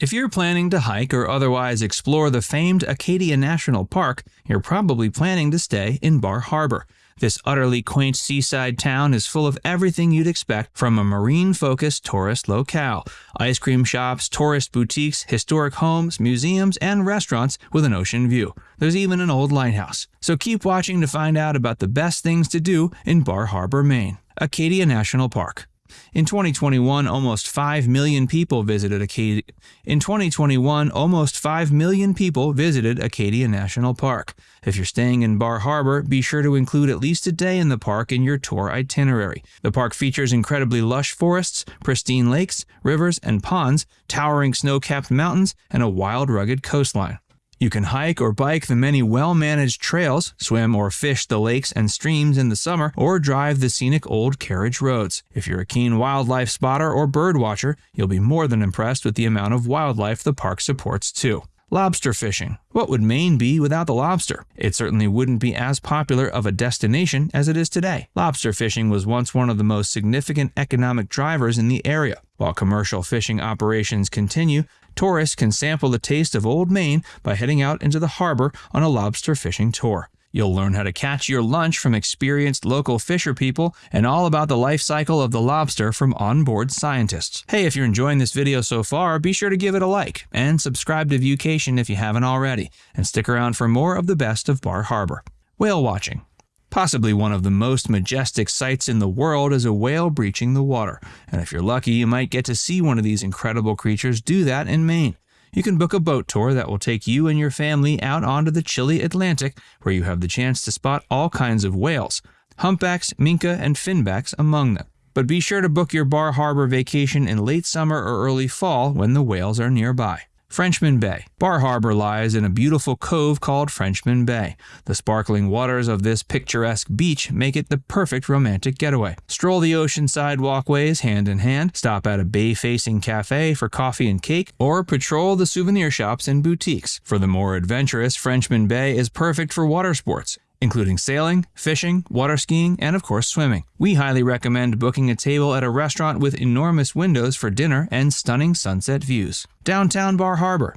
If you're planning to hike or otherwise explore the famed Acadia National Park, you're probably planning to stay in Bar Harbor. This utterly quaint seaside town is full of everything you'd expect from a marine focused tourist locale ice cream shops, tourist boutiques, historic homes, museums, and restaurants with an ocean view. There's even an old lighthouse. So keep watching to find out about the best things to do in Bar Harbor, Maine. Acadia National Park. In 2021, almost 5 million people visited Acadia. In 2021, almost 5 million people visited Acadia National Park. If you're staying in Bar Harbor, be sure to include at least a day in the park in your tour itinerary. The park features incredibly lush forests, pristine lakes, rivers, and ponds, towering snow-capped mountains, and a wild, rugged coastline. You can hike or bike the many well managed trails, swim or fish the lakes and streams in the summer, or drive the scenic old carriage roads. If you're a keen wildlife spotter or bird watcher, you'll be more than impressed with the amount of wildlife the park supports too. Lobster fishing. What would Maine be without the lobster? It certainly wouldn't be as popular of a destination as it is today. Lobster fishing was once one of the most significant economic drivers in the area. While commercial fishing operations continue, tourists can sample the taste of Old Maine by heading out into the harbor on a lobster fishing tour. You'll learn how to catch your lunch from experienced local fisher people and all about the life cycle of the lobster from onboard scientists. Hey, if you're enjoying this video so far, be sure to give it a like and subscribe to Viewcation if you haven't already, and stick around for more of the best of Bar Harbor. Whale watching. Possibly one of the most majestic sights in the world is a whale breaching the water, and if you're lucky, you might get to see one of these incredible creatures do that in Maine. You can book a boat tour that will take you and your family out onto the chilly Atlantic, where you have the chance to spot all kinds of whales, humpbacks, minke, and finbacks among them. But be sure to book your Bar Harbor vacation in late summer or early fall when the whales are nearby. Frenchman Bay. Bar Harbor lies in a beautiful cove called Frenchman Bay. The sparkling waters of this picturesque beach make it the perfect romantic getaway. Stroll the oceanside walkways hand in hand, stop at a bay facing cafe for coffee and cake, or patrol the souvenir shops and boutiques. For the more adventurous, Frenchman Bay is perfect for water sports including sailing, fishing, water skiing, and of course swimming. We highly recommend booking a table at a restaurant with enormous windows for dinner and stunning sunset views. Downtown Bar Harbor.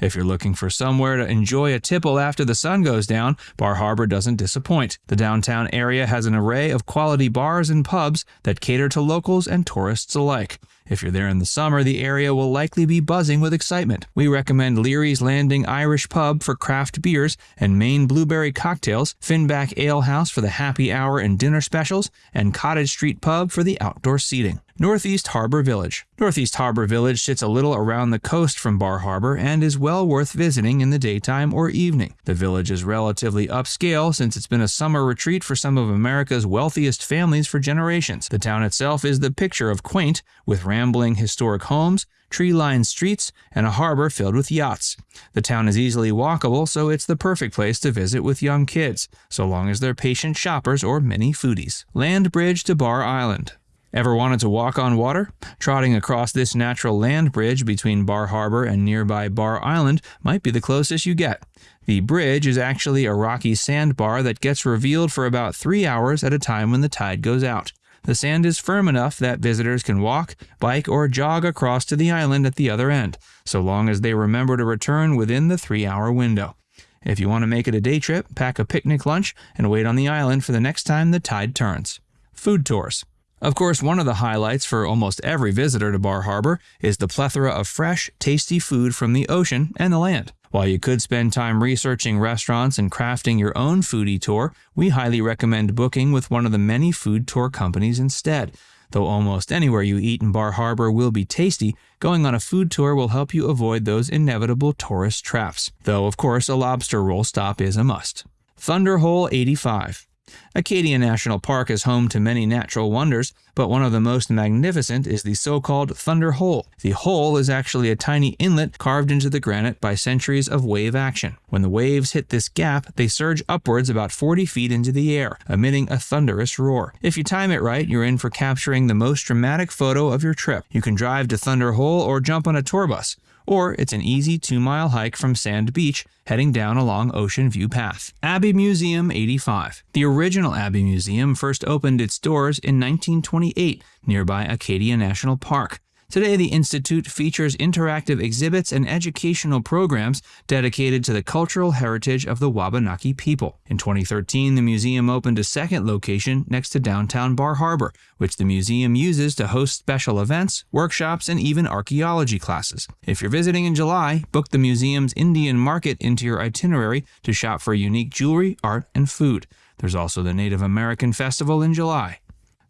If you're looking for somewhere to enjoy a tipple after the sun goes down, Bar Harbor doesn't disappoint. The downtown area has an array of quality bars and pubs that cater to locals and tourists alike. If you're there in the summer, the area will likely be buzzing with excitement. We recommend Leary's Landing Irish Pub for craft beers and Maine Blueberry cocktails, Finback Ale House for the happy hour and dinner specials, and Cottage Street Pub for the outdoor seating. Northeast Harbor Village. Northeast Harbor Village sits a little around the coast from Bar Harbor and is well worth visiting in the daytime or evening. The village is relatively upscale since it's been a summer retreat for some of America's wealthiest families for generations. The town itself is the picture of quaint, with rambling historic homes, tree-lined streets, and a harbor filled with yachts. The town is easily walkable, so it's the perfect place to visit with young kids, so long as they're patient shoppers or mini foodies. Land bridge to Bar Island. Ever wanted to walk on water? Trotting across this natural land bridge between Bar Harbor and nearby Bar Island might be the closest you get. The bridge is actually a rocky sandbar that gets revealed for about three hours at a time when the tide goes out. The sand is firm enough that visitors can walk, bike, or jog across to the island at the other end, so long as they remember to return within the three hour window. If you want to make it a day trip, pack a picnic lunch and wait on the island for the next time the tide turns. Food tours. Of course, one of the highlights for almost every visitor to Bar Harbor is the plethora of fresh, tasty food from the ocean and the land. While you could spend time researching restaurants and crafting your own foodie tour, we highly recommend booking with one of the many food tour companies instead. Though almost anywhere you eat in Bar Harbor will be tasty, going on a food tour will help you avoid those inevitable tourist traps. Though, of course, a lobster roll stop is a must. Thunder Hole 85 Acadia National Park is home to many natural wonders, but one of the most magnificent is the so-called Thunder Hole. The hole is actually a tiny inlet carved into the granite by centuries of wave action. When the waves hit this gap, they surge upwards about 40 feet into the air, emitting a thunderous roar. If you time it right, you're in for capturing the most dramatic photo of your trip. You can drive to Thunder Hole or jump on a tour bus or it's an easy two mile hike from Sand Beach heading down along Ocean View Path. Abbe Museum 85. The original Abbe Museum first opened its doors in 1928 nearby Acadia National Park. Today, the Institute features interactive exhibits and educational programs dedicated to the cultural heritage of the Wabanaki people. In 2013, the museum opened a second location next to downtown Bar Harbor, which the museum uses to host special events, workshops, and even archaeology classes. If you're visiting in July, book the museum's Indian Market into your itinerary to shop for unique jewelry, art, and food. There's also the Native American Festival in July.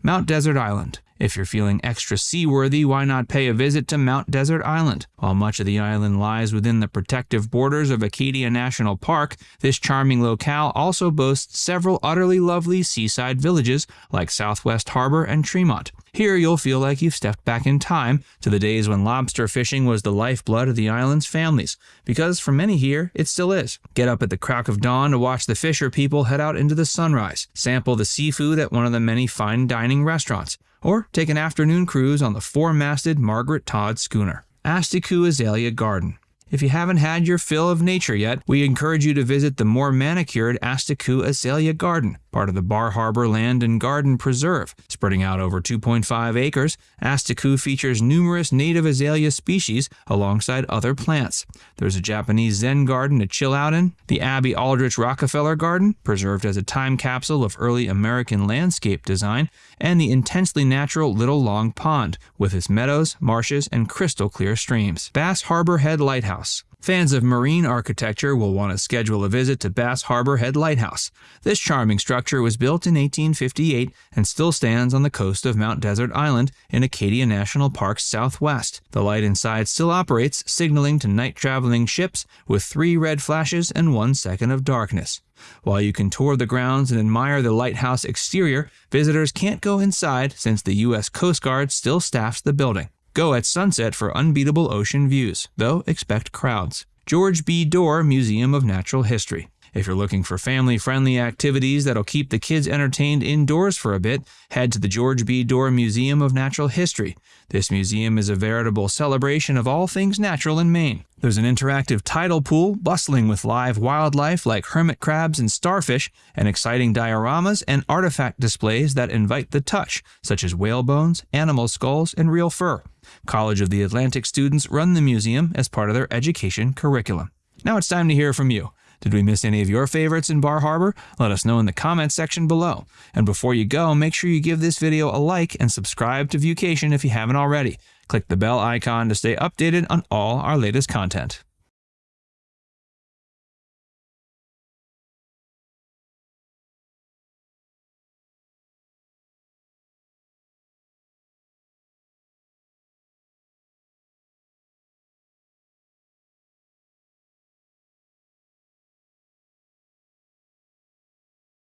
Mount Desert Island. If you're feeling extra seaworthy, why not pay a visit to Mount Desert Island? While much of the island lies within the protective borders of Acadia National Park, this charming locale also boasts several utterly lovely seaside villages like Southwest Harbor and Tremont. Here you'll feel like you've stepped back in time to the days when lobster fishing was the lifeblood of the island's families, because for many here, it still is. Get up at the crack of dawn to watch the fisher people head out into the sunrise, sample the seafood at one of the many fine dining restaurants, or take an afternoon cruise on the four-masted Margaret Todd schooner. Asticou Azalea Garden. If you haven't had your fill of nature yet, we encourage you to visit the more manicured Asticou Azalea Garden, part of the Bar Harbor Land and Garden Preserve. Spreading out over 2.5 acres, Asticou features numerous native azalea species alongside other plants. There's a Japanese Zen garden to chill out in, the Abby Aldrich Rockefeller Garden, preserved as a time capsule of early American landscape design, and the intensely natural Little Long Pond, with its meadows, marshes, and crystal clear streams. Bass Harbor Head Lighthouse Fans of marine architecture will want to schedule a visit to Bass Harbor Head Lighthouse. This charming structure was built in 1858 and still stands on the coast of Mount Desert Island in Acadia National Park's southwest. The light inside still operates, signaling to night traveling ships with three red flashes and one second of darkness. While you can tour the grounds and admire the lighthouse exterior, visitors can't go inside since the U.S. Coast Guard still staffs the building. Go at sunset for unbeatable ocean views, though expect crowds. George B. Dorr Museum of Natural History. If you're looking for family friendly activities that'll keep the kids entertained indoors for a bit, head to the George B. Dorr Museum of Natural History. This museum is a veritable celebration of all things natural in Maine. There's an interactive tidal pool bustling with live wildlife like hermit crabs and starfish, and exciting dioramas and artifact displays that invite the touch, such as whale bones, animal skulls, and real fur. College of the Atlantic students run the museum as part of their education curriculum. Now it's time to hear from you. Did we miss any of your favorites in Bar Harbor? Let us know in the comments section below. And before you go, make sure you give this video a like and subscribe to Viewcation if you haven't already. Click the bell icon to stay updated on all our latest content.